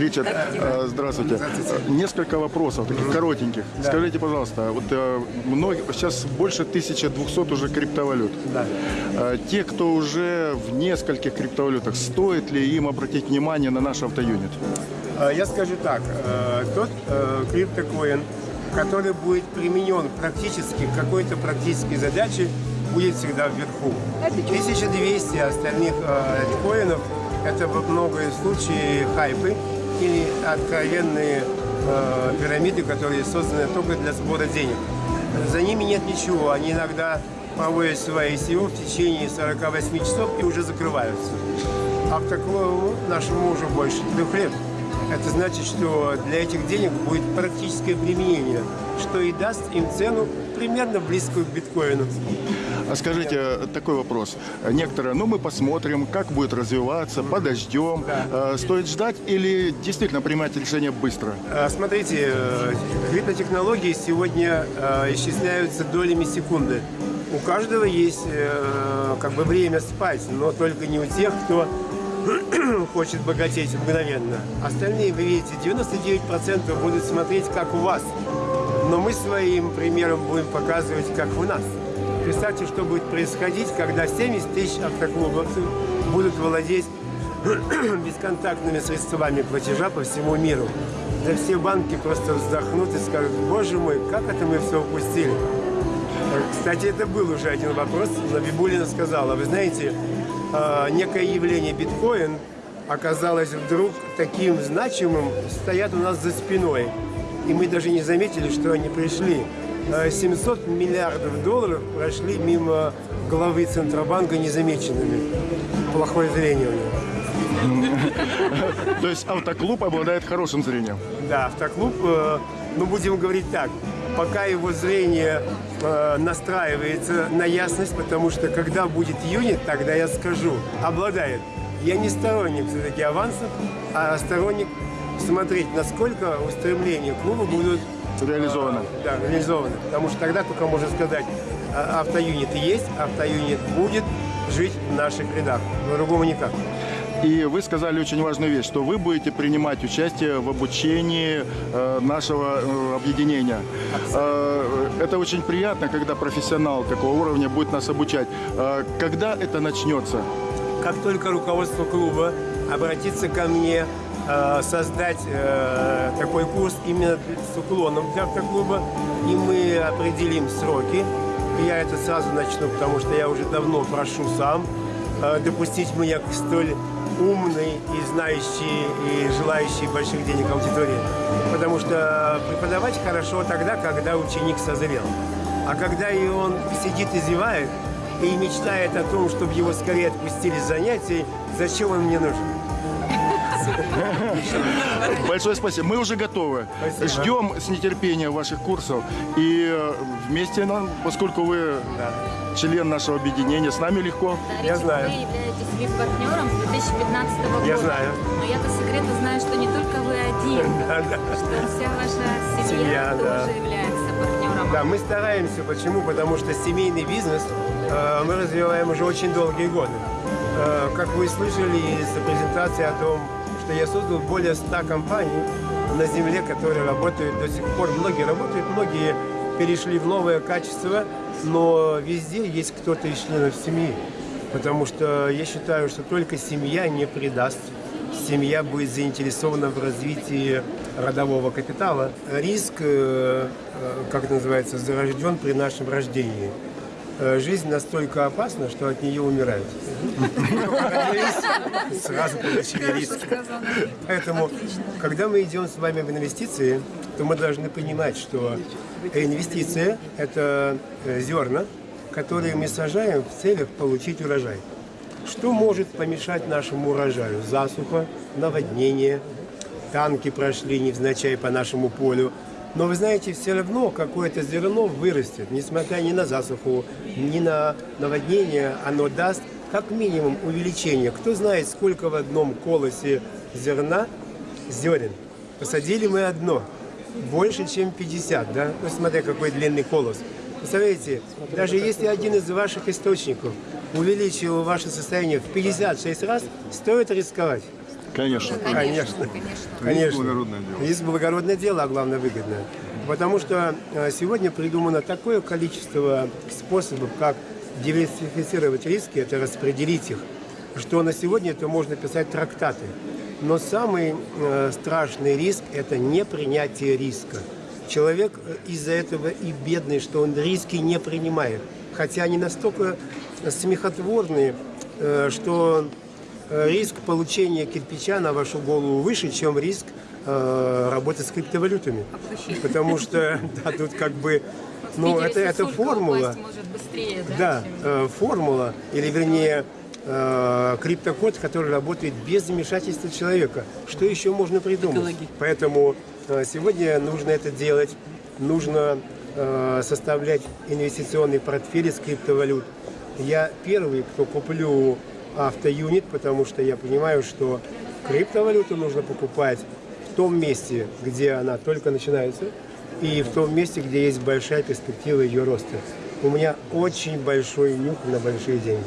Ричард, э, здравствуйте. Несколько вопросов, таких коротеньких. Скажите, пожалуйста, вот э, многие, сейчас больше 1200 уже криптовалют. Да. Э, Те, кто уже в нескольких криптовалютах, стоит ли им обратить внимание на наш автоюнит? Я скажу так, тот криптокоин, который будет применен практически к какой-то практической задаче, будет всегда вверху. 1200 остальных э, коинов – это во многие случаи хайпы или откровенные э, пирамиды, которые созданы только для сбора денег. За ними нет ничего, они иногда проводят свои SEO в течение 48 часов и уже закрываются. А в такому нашему уже больше трех лет. Это значит, что для этих денег будет практическое применение, что и даст им цену примерно близкую к биткоину. А скажите, такой вопрос. Некоторые, ну мы посмотрим, как будет развиваться, подождем. Э, Стоит ждать или действительно принимать решение быстро? А, Смотрите, э, криптотехнологии сегодня э, исчисляются долями секунды. У каждого есть э, как бы время спать, но только не у тех, кто хочет богатеть мгновенно. Остальные, вы видите, 99% будут смотреть, как у вас. Но мы своим примером будем показывать, как у нас. Представьте, что будет происходить, когда 70 тысяч автоклубовцев будут владеть бесконтактными средствами платежа по всему миру. Да все банки просто вздохнут и скажут, боже мой, как это мы все упустили. Кстати, это был уже один вопрос. Набибулина сказала, вы знаете, э, некое явление биткоин оказалось вдруг таким значимым, стоят у нас за спиной. И мы даже не заметили, что они пришли. Э, 700 миллиардов долларов прошли мимо главы Центробанка незамеченными. Плохое зрение у него. То есть автоклуб обладает хорошим зрением. Да, автоклуб, э, ну будем говорить так, пока его зрение э, настраивается на ясность, потому что когда будет юнит, тогда я скажу, обладает. Я не сторонник все-таки авансов, а сторонник смотреть, насколько устремления клуба будут Реализовано. э, да, реализованы. Потому что тогда только можно сказать, а, автоюнит есть, автоюнит будет жить в наших рядах. По-другому никак. И вы сказали очень важную вещь, что вы будете принимать участие в обучении э, нашего э, объединения. Э, это очень приятно, когда профессионал такого уровня будет нас обучать. Когда это начнется? как только руководство клуба обратится ко мне создать э, такой курс именно с уклоном для автоклуба, и мы определим сроки. Я это сразу начну, потому что я уже давно прошу сам э, допустить меня к столь умной и знающей и желающей больших денег аудитории. Потому что преподавать хорошо тогда, когда ученик созрел. А когда и он сидит и зевает, и мечтает о том, чтобы его скорее отпустили с занятий, зачем он мне нужен? Большое спасибо. Мы уже готовы. Спасибо. Ждем с нетерпением ваших курсов. И э, вместе нам, поскольку вы член нашего объединения, с нами легко. Я знаю. Вы являетесь VIP-партнером с 2015 года. Я знаю. Но я по секрету знаю, что не только вы один, Да, да. что вся ваша семья, Семья, тоже да. является партнером. Да, мы стараемся. Почему? Потому что семейный бизнес э, мы развиваем уже очень долгие годы. Э, как вы слышали из презентации о том, что я создал более 100 компаний на земле, которые работают до сих пор. Многие работают, многие перешли в новое качество, но везде есть кто-то из членов семьи. Потому что я считаю, что только семья не предаст. Семья будет заинтересована в развитии родового капитала. Риск, э, э, как называется, зарожден при нашем рождении. Э, Жизнь настолько опасна, что от нее умирают. Сразу получили риски. Поэтому, когда мы идем с вами в инвестиции, то мы должны понимать, что инвестиция – это э, зерна, которые мы сажаем в целях получить урожай. Что может помешать нашему урожаю? Засуха, наводнение, танки прошли невзначай по нашему полю. Но вы знаете, все равно какое-то зерно вырастет, несмотря ни на засуху, ни на наводнение, оно даст как минимум увеличение. Кто знает, сколько в одном колосе зерна, зерен. Посадили мы одно, больше, чем 50, да? Ну, смотря какой длинный колос. Представляете, даже если один из ваших источников увеличил ваше состояние в 56 раз, стоит рисковать. Конечно. Конечно. Конечно. благородное дело. Риск благородное дело, а главное выгодное. Потому что э, сегодня придумано такое количество способов, как диверсифицировать риски, это распределить их, что на сегодня это можно писать трактаты. Но самый э, страшный риск – это непринятие риска. Человек э, из-за этого и бедный, что он риски не принимает. Хотя они настолько смехотворные, э, что риск получения кирпича на вашу голову выше, чем риск э, работы с криптовалютами. Потому что да, тут как бы, ну, это, это формула. быстрее, да? Да, э, формула, или вернее э, криптокод, который работает без вмешательства человека. Что еще можно придумать? Поэтому э, сегодня нужно это делать, нужно э, составлять инвестиционный портфель из криптовалют. Я первый, кто куплю автоюнит, потому что я понимаю, что криптовалюту нужно покупать в том месте, где она только начинается, и в том месте, где есть большая перспектива ее роста. У меня очень большой нюх на большие деньги.